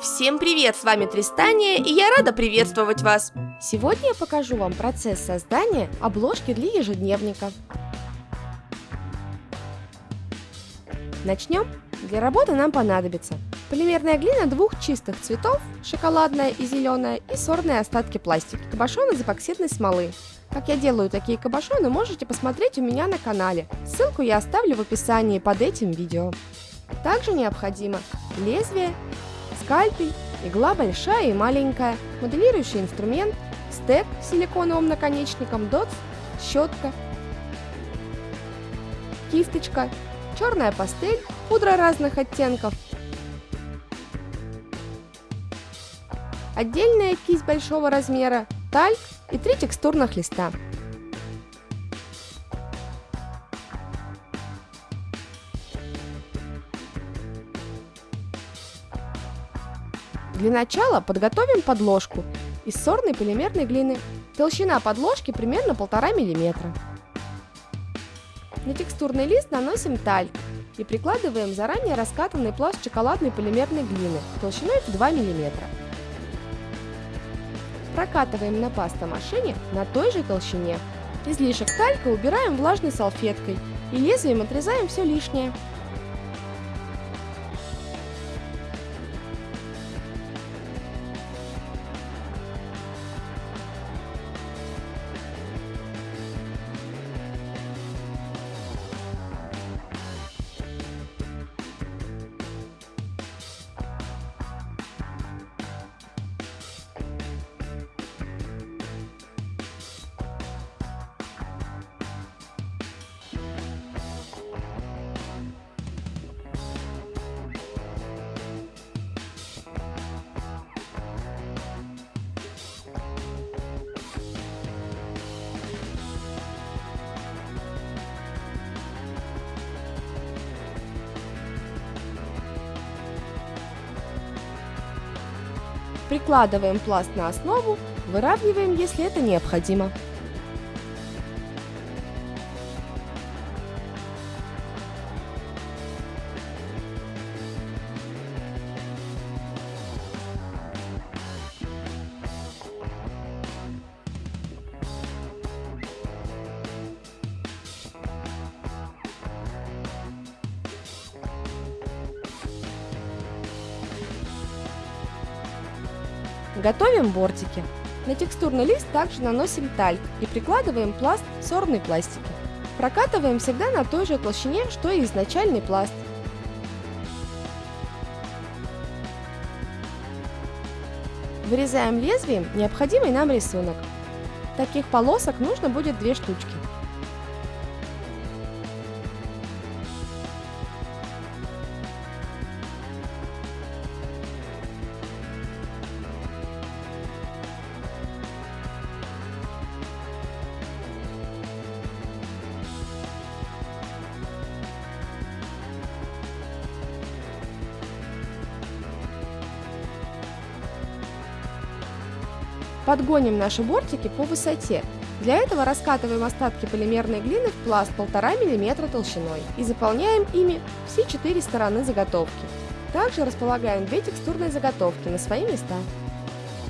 Всем привет, с вами Тристания, и я рада приветствовать вас! Сегодня я покажу вам процесс создания обложки для ежедневника. Начнем. Для работы нам понадобится полимерная глина двух чистых цветов, шоколадная и зеленая, и сорные остатки пластика, кабошон из эпоксидной смолы. Как я делаю такие кабошоны, можете посмотреть у меня на канале. Ссылку я оставлю в описании под этим видео. Также необходимо лезвие, скальпель, игла большая и маленькая, моделирующий инструмент, стек с силиконовым наконечником, дотс, щетка, кисточка, черная пастель, пудра разных оттенков, отдельная кисть большого размера, тальк и три текстурных листа. Для начала подготовим подложку из сорной полимерной глины. Толщина подложки примерно 1,5 мм. На текстурный лист наносим тальк и прикладываем заранее раскатанный пласт шоколадной полимерной глины толщиной в 2 мм. Прокатываем на пастомашине на той же толщине. Излишек талька убираем влажной салфеткой и лезвием отрезаем все лишнее. Прикладываем пласт на основу, выравниваем, если это необходимо. Готовим бортики. На текстурный лист также наносим тальк и прикладываем пласт сорной пластики. Прокатываем всегда на той же толщине, что и изначальный пласт. Вырезаем лезвием необходимый нам рисунок. Таких полосок нужно будет две штучки. Подгоним наши бортики по высоте. Для этого раскатываем остатки полимерной глины в пласт 1,5 мм толщиной и заполняем ими все четыре стороны заготовки. Также располагаем две текстурные заготовки на свои места.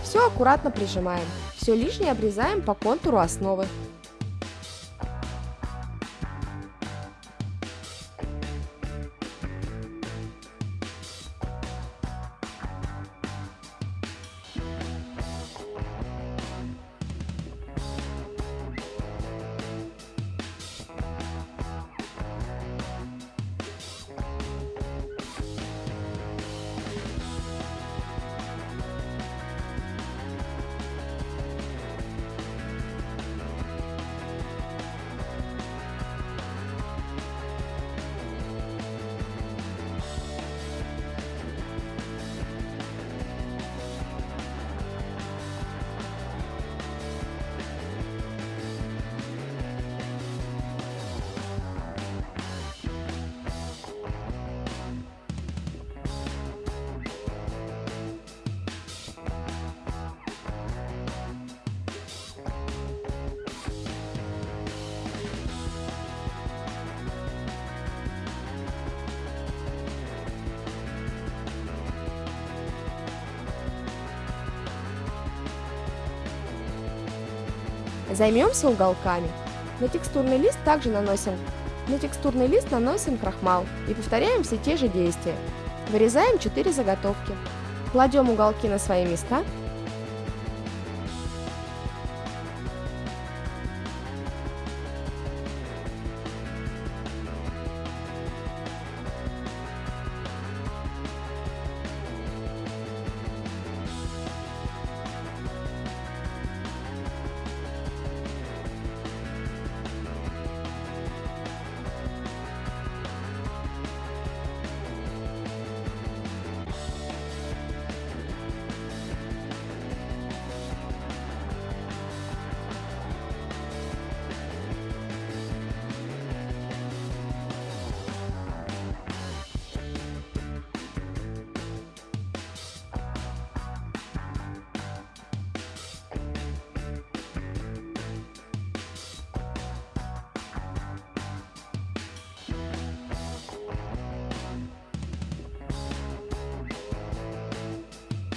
Все аккуратно прижимаем. Все лишнее обрезаем по контуру основы. Займемся уголками. На текстурный лист также наносим на текстурный лист наносим крахмал и повторяем все те же действия. Вырезаем 4 заготовки. Кладем уголки на свои места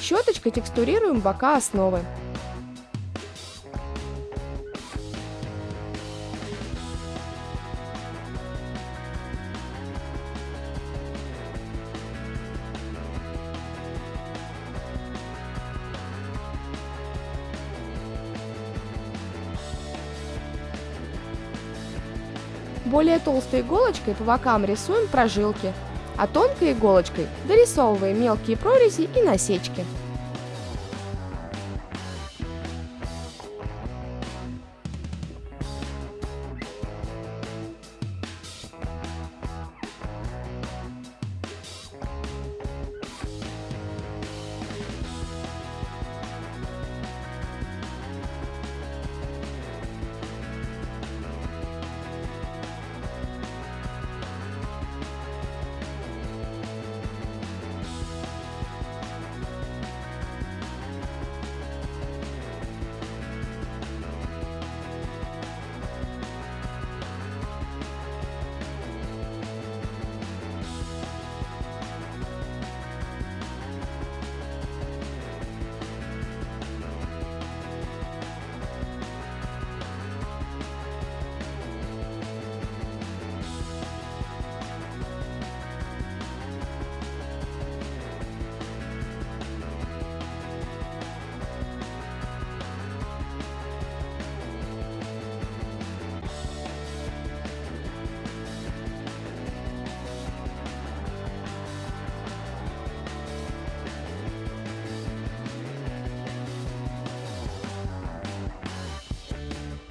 Щеточкой текстурируем бока основы. Более толстой иголочкой по бокам рисуем прожилки, а тонкой иголочкой дорисовываем мелкие прорези и насечки.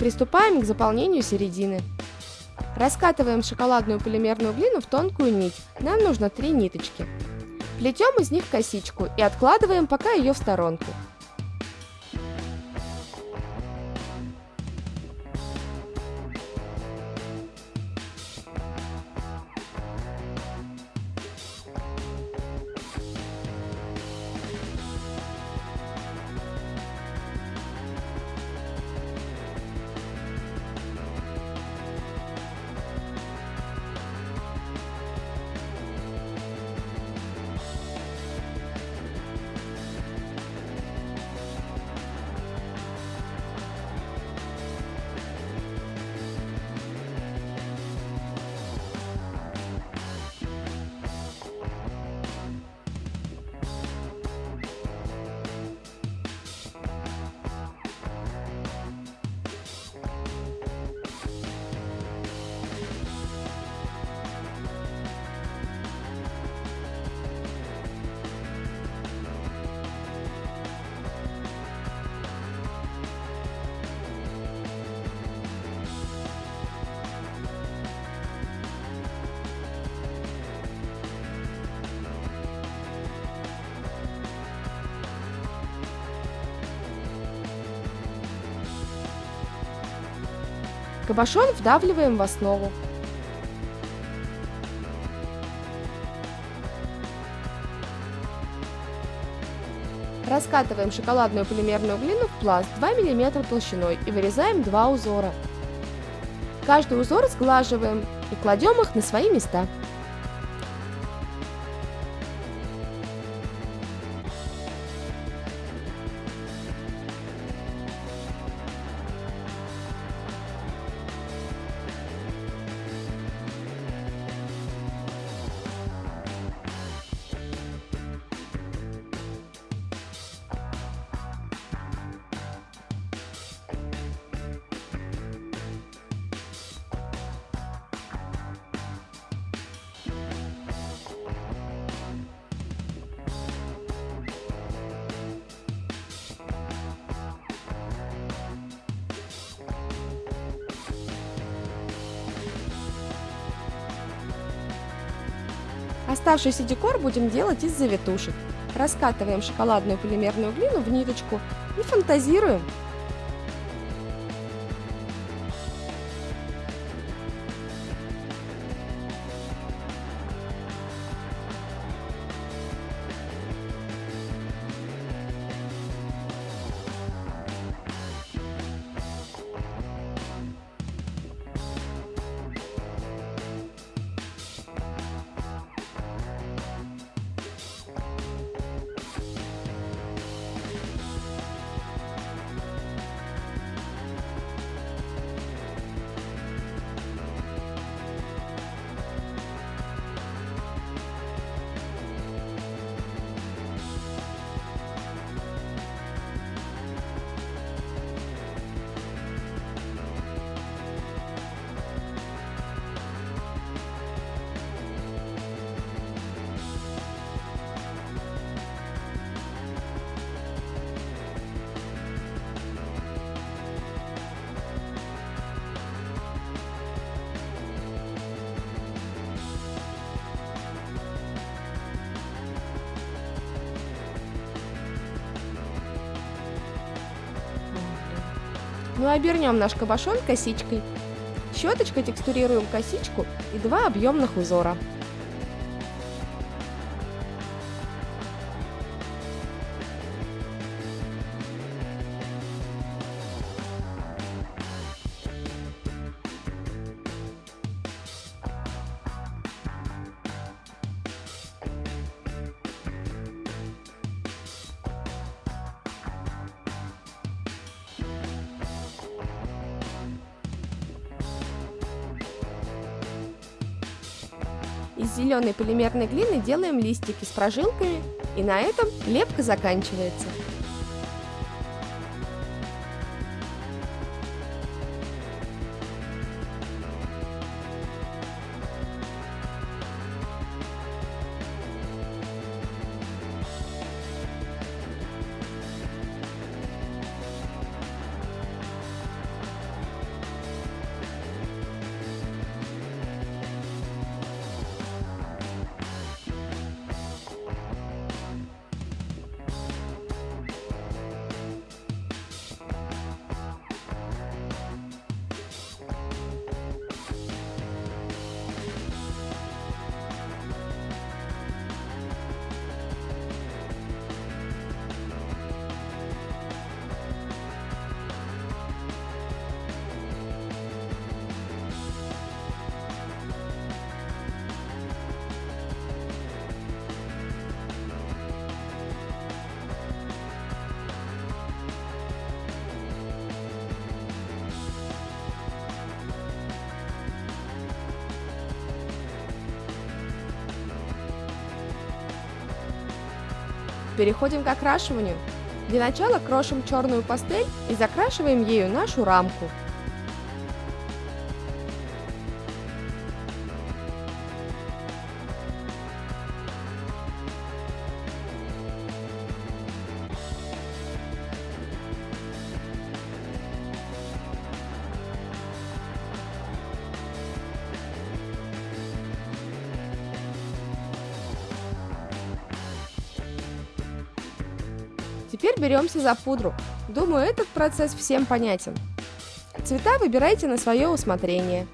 Приступаем к заполнению середины. Раскатываем шоколадную полимерную глину в тонкую нить. Нам нужно три ниточки. Плетем из них косичку и откладываем пока ее в сторонку. Кабошон вдавливаем в основу. Раскатываем шоколадную полимерную глину в пласт 2 мм толщиной и вырезаем два узора. Каждый узор сглаживаем и кладем их на свои места. Оставшийся декор будем делать из завитушек. Раскатываем шоколадную полимерную глину в ниточку и фантазируем. Ну и обернем наш кабошон косичкой. Щеточкой текстурируем косичку и два объемных узора. Из зеленой полимерной глины делаем листики с прожилками, и на этом лепка заканчивается. Переходим к окрашиванию. Для начала крошим черную пастель и закрашиваем ею нашу рамку. Беремся за пудру. Думаю, этот процесс всем понятен. Цвета выбирайте на свое усмотрение.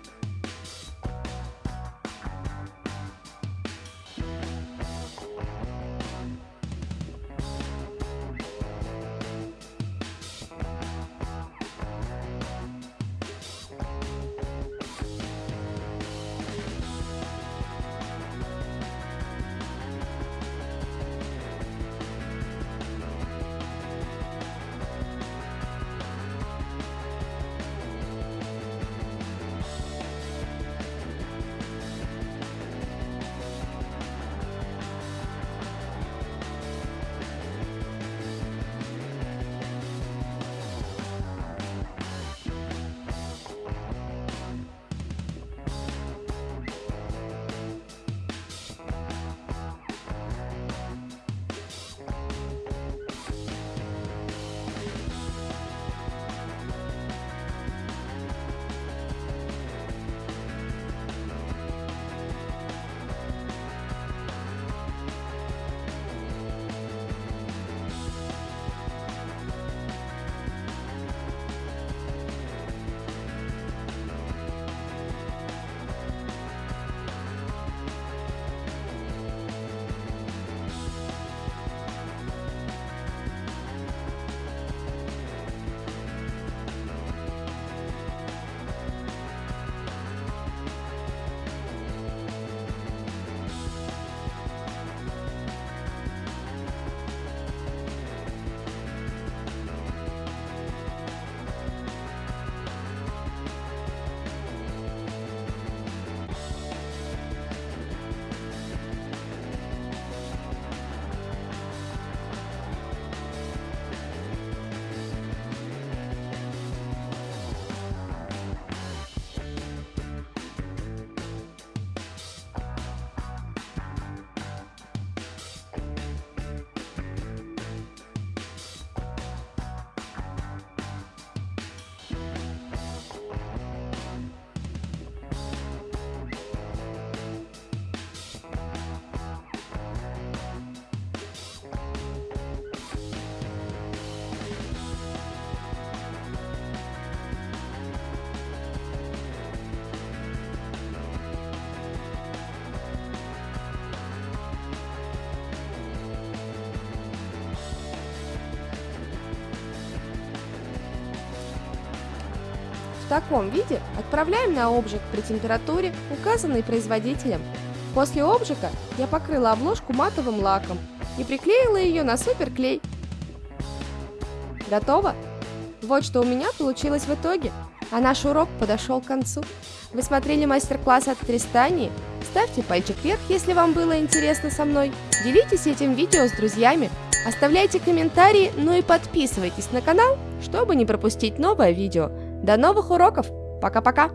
В таком виде отправляем на обжиг при температуре, указанной производителем. После обжига я покрыла обложку матовым лаком и приклеила ее на суперклей. Готово? Вот что у меня получилось в итоге. А наш урок подошел к концу. Вы смотрели мастер-класс от Тристании? Ставьте пальчик вверх, если вам было интересно со мной. Делитесь этим видео с друзьями. Оставляйте комментарии, ну и подписывайтесь на канал, чтобы не пропустить новое видео. До новых уроков! Пока-пока!